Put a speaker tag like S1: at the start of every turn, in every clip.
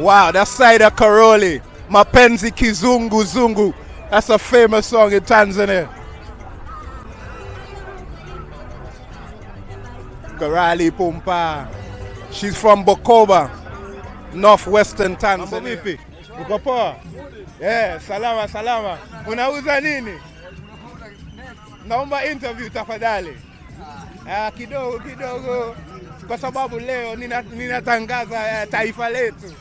S1: Wow, that's Saida Karoli. Mapenzi Kizungu Zungu. That's a famous song in Tanzania. Karali Pumpa. She's from Bukoba, northwestern Tanzania. Vipi? Uko poa? Yeah, salama salama. Unauza nini? Naomba interview tafadhali. Ah, kidogo kidogo kwa sababu leo nina- ninatangaza eh, taifa letu.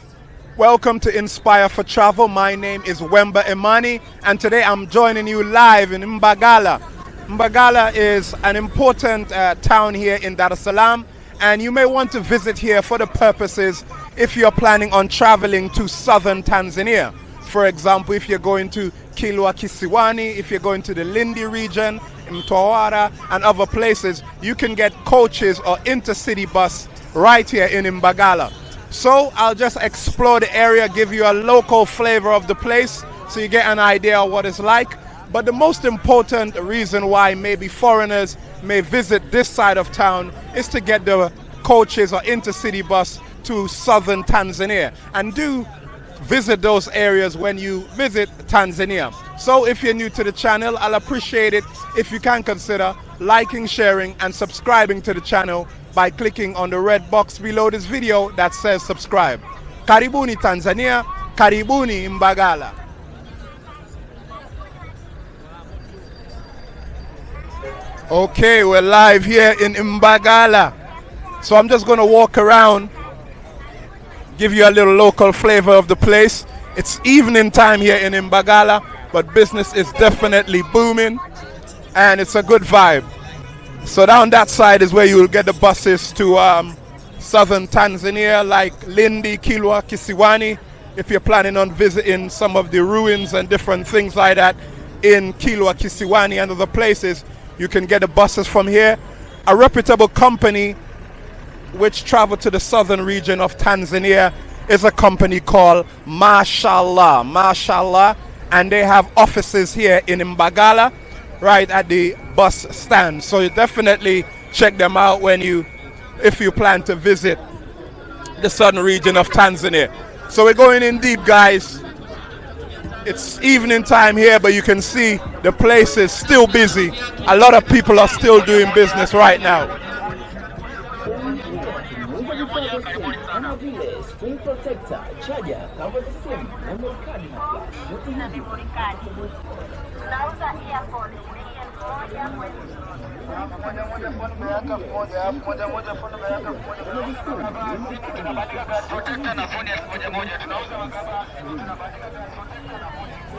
S1: Welcome to Inspire for Travel. My name is Wemba Imani, and today I'm joining you live in Mbagala. Mbagala is an important uh, town here in Dar es Salaam, and you may want to visit here for the purposes if you're planning on traveling to southern Tanzania. For example, if you're going to Kilwa Kisiwani, if you're going to the Lindi region, Mtwara, and other places, you can get coaches or intercity bus right here in Mbagala. So I'll just explore the area, give you a local flavor of the place so you get an idea of what it's like. But the most important reason why maybe foreigners may visit this side of town is to get the coaches or intercity bus to southern Tanzania. And do visit those areas when you visit Tanzania. So if you're new to the channel, I'll appreciate it if you can consider liking, sharing, and subscribing to the channel by clicking on the red box below this video that says subscribe. Karibuni Tanzania, Karibuni Mbagala. Okay, we're live here in Mbagala. So I'm just going to walk around give you a little local flavor of the place. It's evening time here in Mbagala, but business is definitely booming and it's a good vibe. So down that side is where you will get the buses to um, southern Tanzania like Lindi, Kilwa, Kisiwani. If you're planning on visiting some of the ruins and different things like that in Kilwa, Kisiwani and other places, you can get the buses from here. A reputable company which travel to the southern region of Tanzania is a company called Mashallah. Mashallah. And they have offices here in Mbagala, right at the bus stand. So you definitely check them out when you, if you plan to visit the southern region of Tanzania. So we're going in deep, guys. It's evening time here, but you can see the place is still busy. A lot of people are still doing business right now.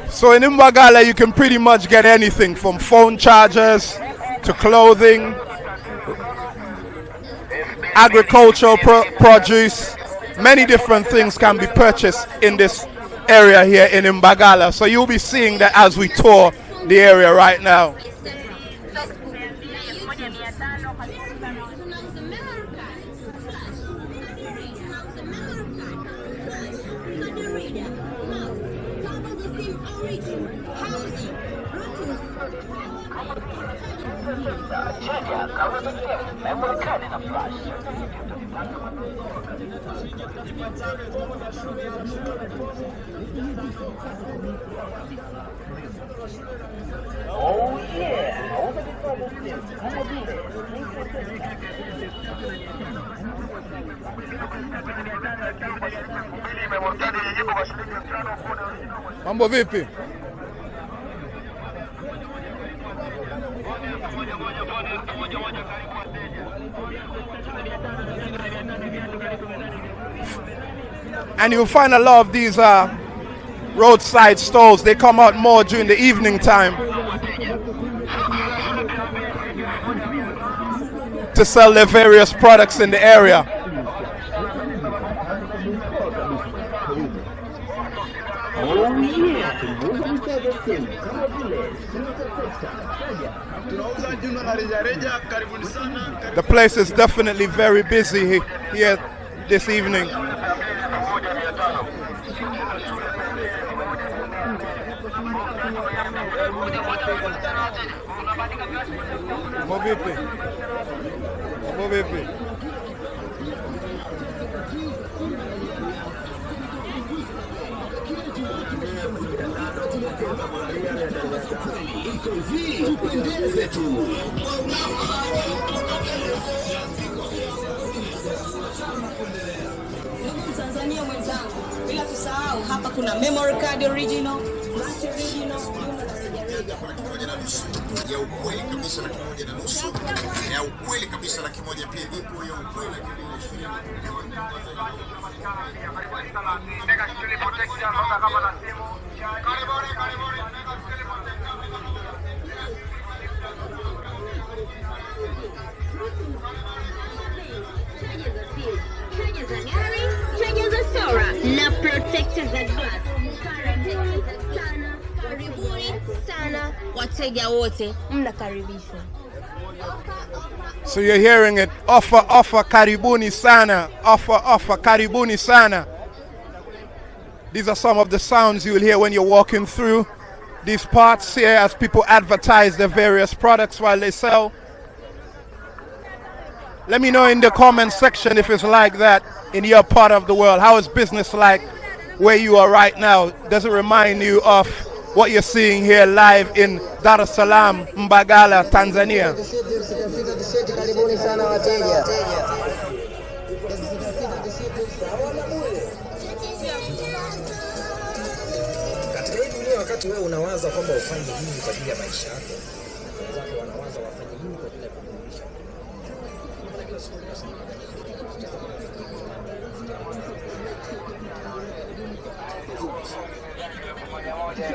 S1: So in Mbagala, you can pretty much get anything from phone chargers to clothing, agricultural pro- produce. Many different things can be purchased in this area here in Mbagala. So you'll be seeing that as we tour the area right now.
S2: Oh yeah, vya simu kama vile screen protector.
S1: Mambo vipi? And you'll find a lot of these uh, roadside stalls. They come out more during the evening time to sell their various products in the area.
S2: Oh yeah.
S1: The place is definitely very busy here this evening. vipi? Hapo vipi?
S3: Tanzania mwenzangu, bila kusahau hapa kuna memory card original, original kwa laki
S4: moja na nusu. Ya ukweli kabisa, laki moja na nusu. Ya ukweli kabisa, laki moja pia ipo. Ya ukweli laki na ishirini.
S5: Na glass. Sana wateja wote, mnakaribishwa.
S1: So you're hearing it. Offer, offer, karibuni sana. Offer, offer, karibuni sana. These are some of the sounds you will hear when you're walking through these parts here as people advertise their various products while they sell. Let me know in the comment section if it's like that in your part of the world. How is business like where you are right now? Does it remind you of what you're seeing here live in Dar es Salaam, Mbagala, Tanzania?
S6: Katika hii dunia, wakati wewe unawaza kwamba ufanye nini kwa ajili ya maisha yako, wenzako wanawaza wafanye nini kwa ajili ya kuburudisha.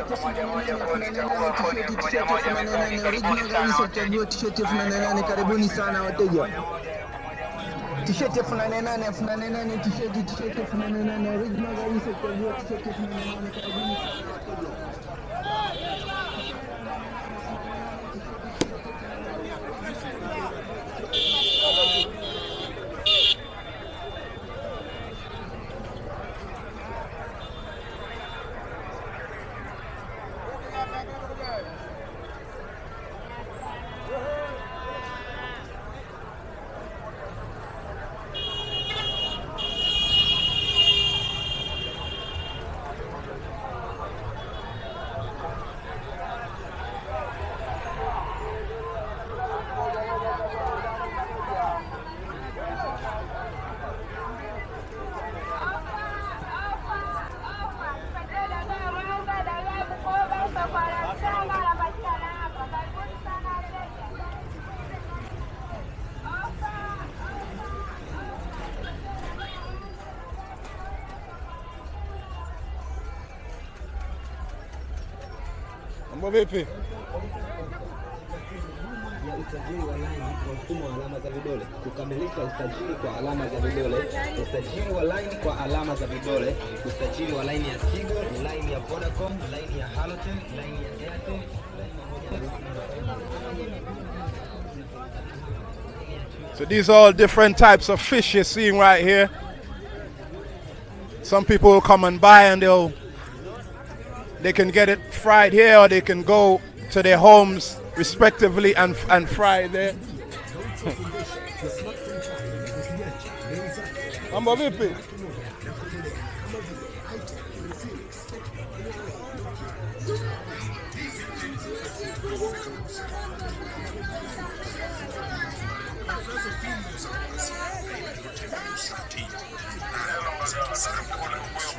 S7: Tisheti elfu nane nane, karibuni sana wateja. Tisheti elfu nane nane, elfu nane nane, tisheti tisheti elfu nane nane, original kabisa, chagua tisheti elfu nane.
S1: Vipi?
S8: mfumo wa alama za vidole, kukamilisha usajili kwa alama za vidole, usajili wa laini kwa alama za vidole, usajili wa laini ya Tigo, laini ya Vodacom, laini ya Halotel, laini ya Airtel,
S1: So these are all different types of fish you're seeing right here. Some people will come and buy and they'll they can get it fried here or they can go to their homes respectively and and fry there. Mambo vipi?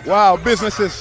S1: Wow, business is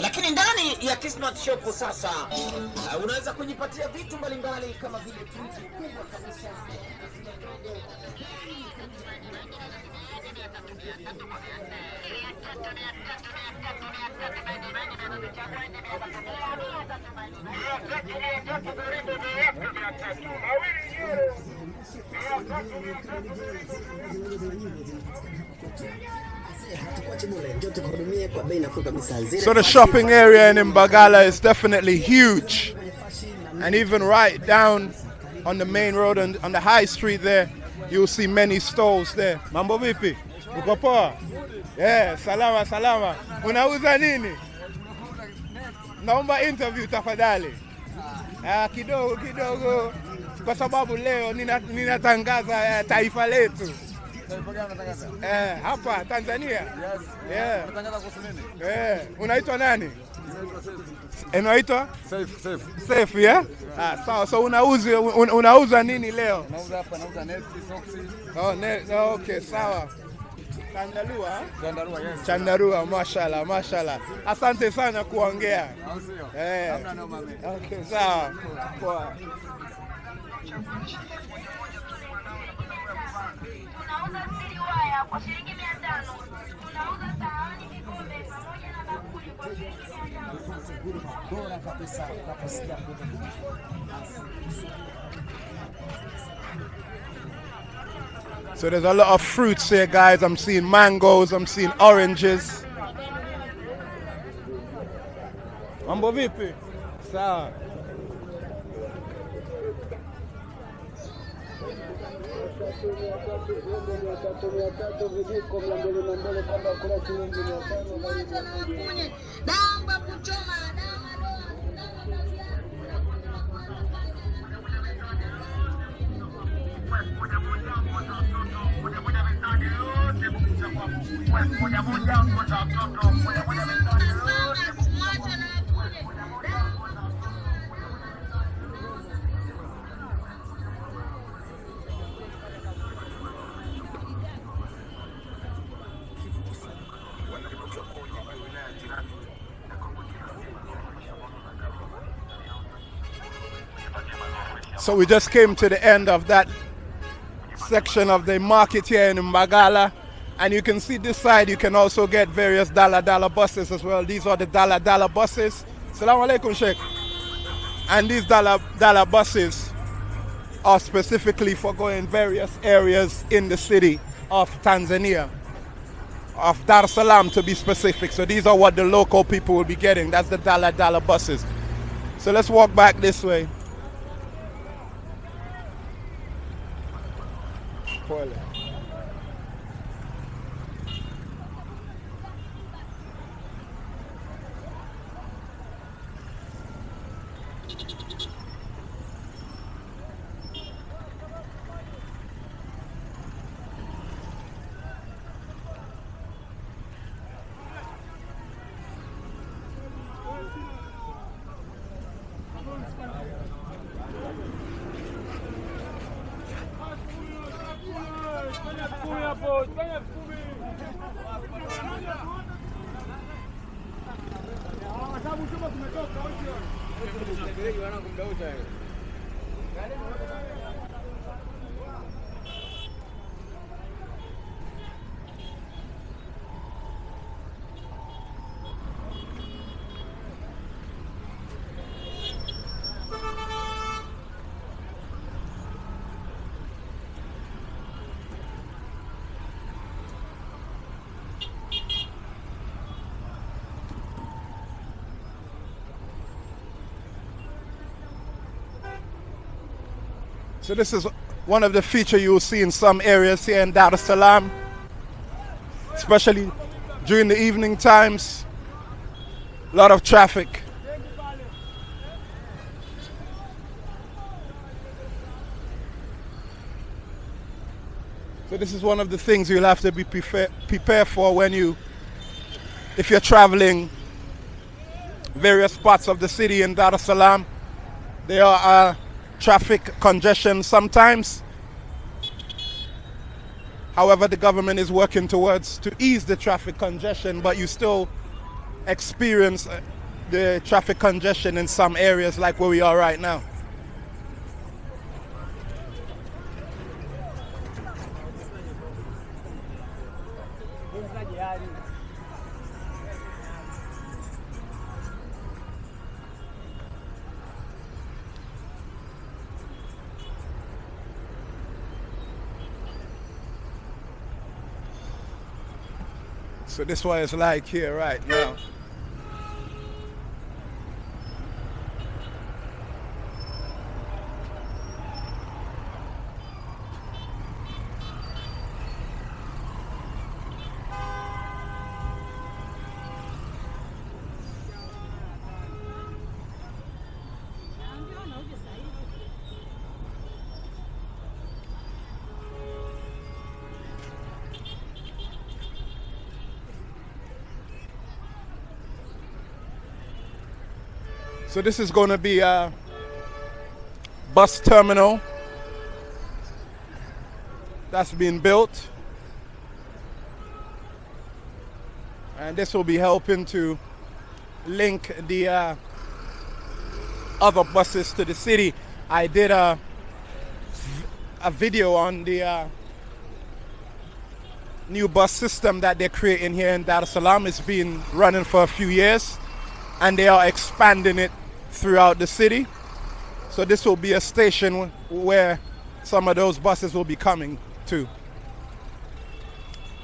S6: Lakini ndani ya Kismat Shop sasa uh, unaweza kujipatia vitu mbalimbali kama vile friji kubwa kabisa.
S9: Mia tatu mia tatu
S1: So the shopping area in Mbagala is definitely huge. And even right down on the main road and on the high street there, you'll see many stalls there. Mambo vipi? Yeah, salama salama. Unauza nini? Naomba interview tafadali. Ah, kidogo kidogo kwa sababu leo ninatangaza nina- ninatangaza eh, taifa letu. Eh, hapa Tanzania. yes. Yeah. Eh, unaitwa nani? Unaitwa?
S10: Safe, Saif,
S1: Safe, yeah? Ah, sawa. So unauza un, unauza nini leo?
S10: Nauza hapa, nauza neti, soksi.
S1: Oh, ne, oh, okay, sawa. Chandarua,
S10: Chandarua, yes.
S1: Chandarua, mashallah, mashallah. Asante sana kuongea. Eh. Sawa.
S6: Bora kabisa. Unaposikia
S1: So there's a lot of fruits here, guys. I'm seeing mangoes, I'm seeing oranges. Mambo vipi? Sawa.
S3: Damba kuchoma
S1: So we just came to the end of that section of the market here in Mbagala. And you can see this side, you can also get various dala dala buses as well. These are the dala dala buses. Salaam alaikum, Sheikh. And these dala dala buses are specifically for going various areas in the city of Tanzania, of Dar es Salaam to be specific. So these are what the local people will be getting. That's the dala dala buses. So let's walk back this way. Pole. So this is one of the feature you will see in some areas here in Dar es Salaam, especially during the evening times. A lot of traffic. So this is one of the things you'll have to be prepared prepare for when you, if you're traveling various parts of the city in Dar es Salaam. There are uh, traffic congestion sometimes. However, the government is working towards to ease the traffic congestion, but you still experience uh, the traffic congestion in some areas like where we are right now. So this what it's like here right now. So this is going to be a bus terminal that's being built. And this will be helping to link the uh, other buses to the city. I did a, a video on the uh, new bus system that they're creating here in Dar es Salaam. It's been running for a few years and they are expanding it throughout the city. So this will be a station where some of those buses will be coming to.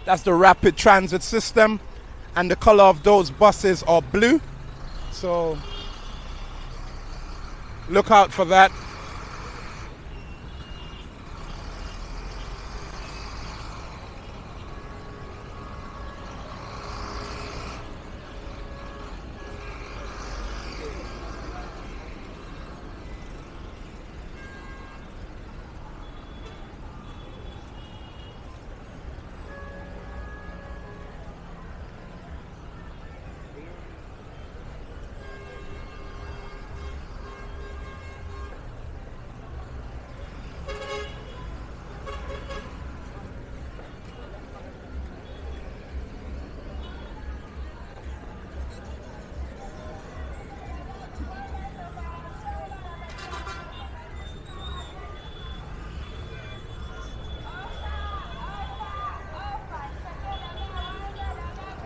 S1: That's the rapid transit system and the color of those buses are blue. So look out for that.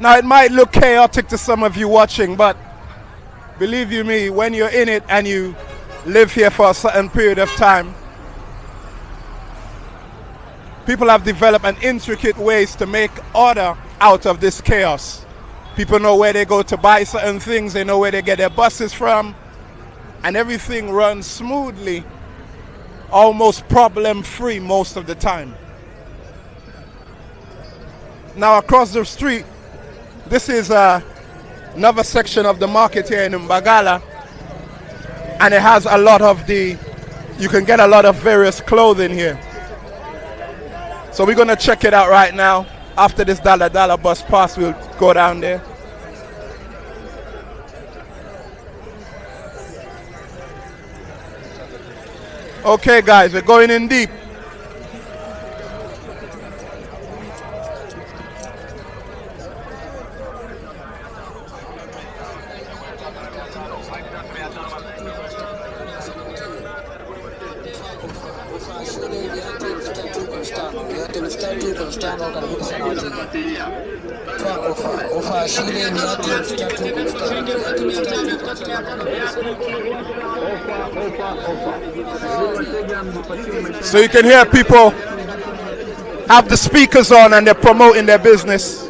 S1: Now it might look chaotic to some of you watching, but believe you me, when you're in it and you live here for a certain period of time, people have developed an intricate ways to make order out of this chaos. People know where they go to buy certain things, they know where they get their buses from, and everything runs smoothly, almost problem free most of the time. Now across the street, this is uh, another section of the market here in Mbagala, and it has a lot of the, you can get a lot of various clothing here. So we're gonna check it out right now. After this Dala Dala bus pass, we'll go down there. Okay guys, we're going in deep. So you can hear people have the speakers on and they're promoting their business.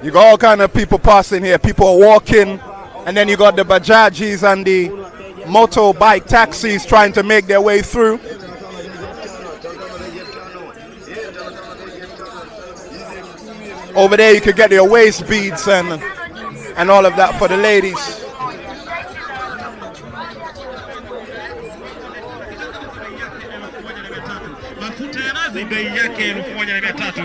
S1: You got all kind of people passing here. People are walking, and then you got the bajajis and the motorbike taxis trying to make their way through. Over there, you could get your waist beads and and all of that for the ladies.
S11: ni bei yake elfu moja na mia tatu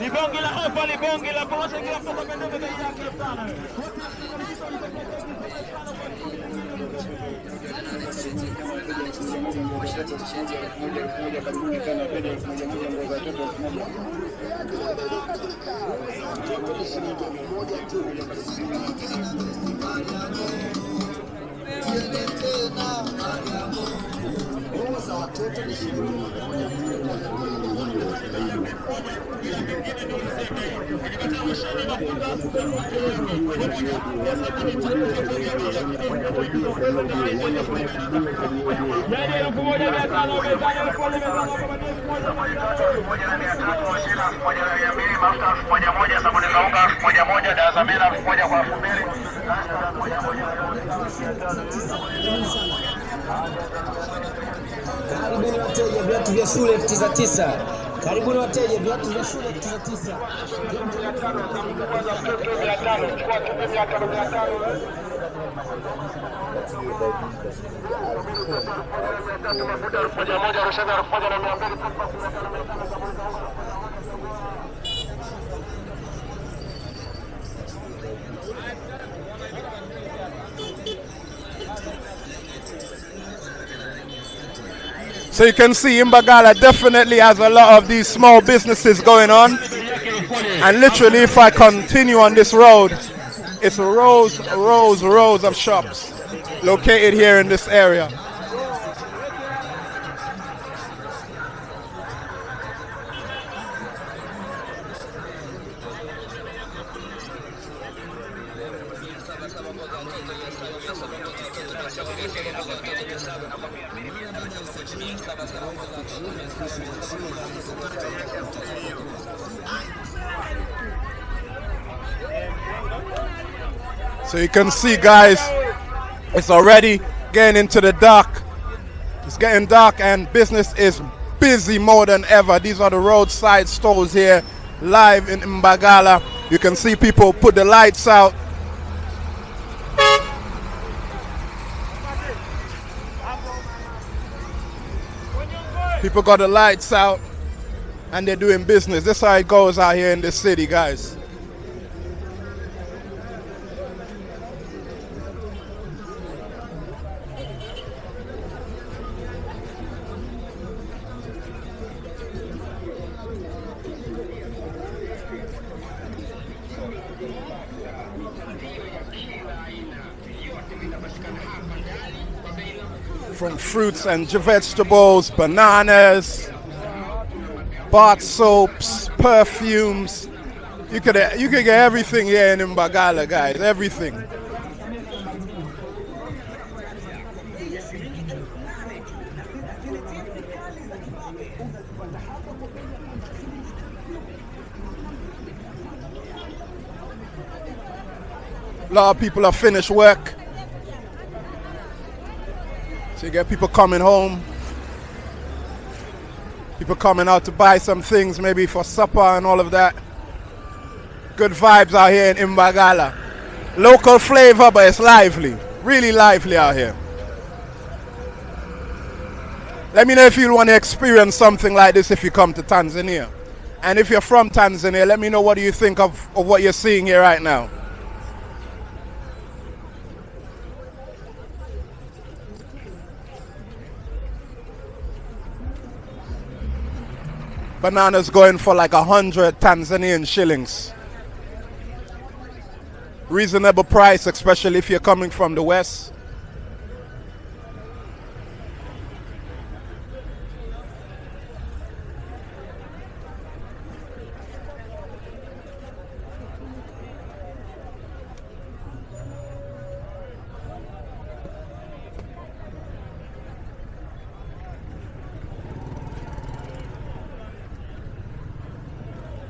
S11: ni bonge la hapa, ni bonge la posho, kila mtu anapenda bei yake sana. mia moja nguo za shati, shilingi elfu moja elfu moja kabuni, kana pedi elfu moja moja nguo za watoto elfu moja nguo za watoto ni shilingi moja moja
S8: Karibuni wateja, viatu vya shule elfu tisa tisa. Karibuni wateja, viatu vya shule tuzo tisa. Mafuta elfu moja elfu moja na mia mbili
S1: So you can see Imbagala definitely has a lot of these small businesses going on. And literally, if I continue on this road, it's rows, rows, rows of shops located here in this area. You can see, guys, it's already getting into the dark. It's getting dark, and business is busy more than ever. These are the roadside stores here, live in Mbagala. You can see people put the lights out. People got the lights out, and they're doing business. This is how it goes out here in the city, guys. Fruits and vegetables, bananas, bath soaps, perfumes. You could you could get everything here in Mbagala, guys. Everything. A lot of people have finished work. You get people coming home, people coming out to buy some things, maybe for supper and all of that. Good vibes out here in Imbagala. Local flavor, but it's lively. Really lively out here. Let me know if you want to experience something like this if you come to Tanzania. And if you're from Tanzania, let me know what do you think of, of what you're seeing here right now. Bananas going for like a hundred Tanzanian shillings. Reasonable price, especially if you're coming from the west.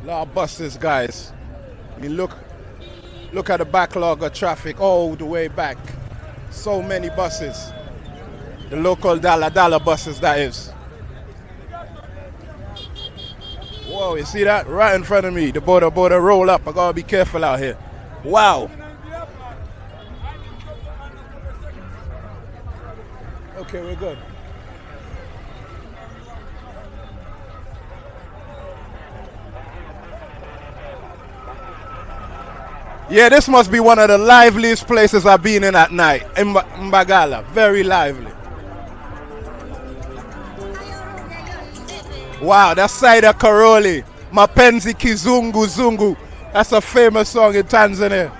S1: Lot of buses, guys. I mean, look, look at the backlog of traffic all the way back. So many buses. The local dala dala buses, that is. Whoa, you see that? Right in front of me. The boda boda roll up. I gotta be careful out here. Wow. Okay, we're good. Yeah, this must be one of the liveliest places I've been in at night. In Mba- Mbagala. Very lively. Wow, that's Saida Karoli. Mapenzi Kizungu Zungu. That's a famous song in Tanzania.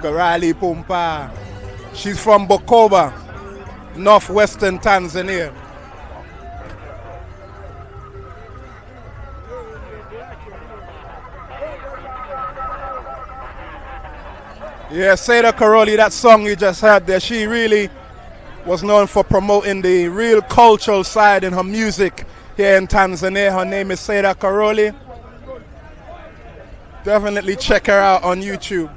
S1: Garali Pumpa. She's from Bukoba, northwestern Tanzania. Yeah, Saida Karoli, that song you just heard there, she really was known for promoting the real cultural side in her music here in Tanzania. Her name is Saida Karoli. Definitely check her out on YouTube.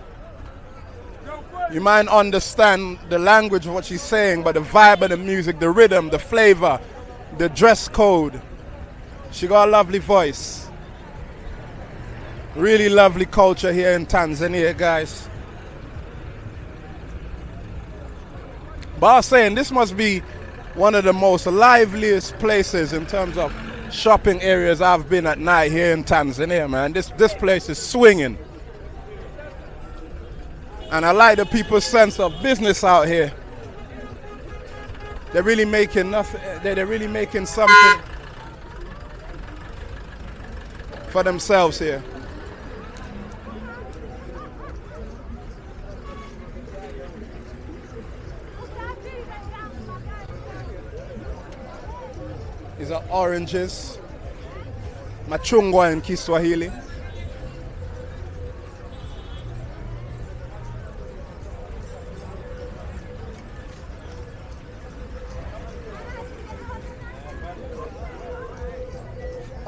S1: You might understand the language of what she's saying, but the vibe of the music, the rhythm, the flavor, the dress code. She got a lovely voice. Really lovely culture here in Tanzania, guys. But I was saying this must be one of the most liveliest places in terms of shopping areas I've been at night here in Tanzania, man. This this place is swinging. And I like the people's sense of business out here. They're really making nothing they're they're really making something for themselves here. These are oranges. Machungwa in Kiswahili.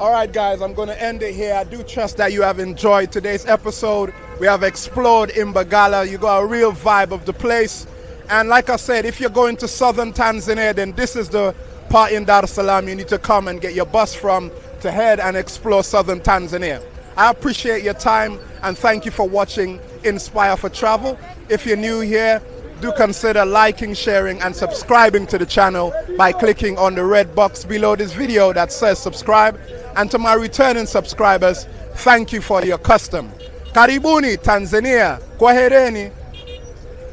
S1: All right, guys, I'm going to end it here. I do trust that you have enjoyed today's episode. We have explored Imbagala. You got a real vibe of the place. And like I said, if you're going to southern Tanzania, then this is the part in Dar es Salaam you need to come and get your bus from to head and explore southern Tanzania. I appreciate your time and thank you for watching Inspire for Travel. If you're new here, do consider liking, sharing, and subscribing to the channel by clicking on the red box below this video that says subscribe. And to my returning subscribers, thank you for your custom. Karibuni Tanzania. Kwahereni.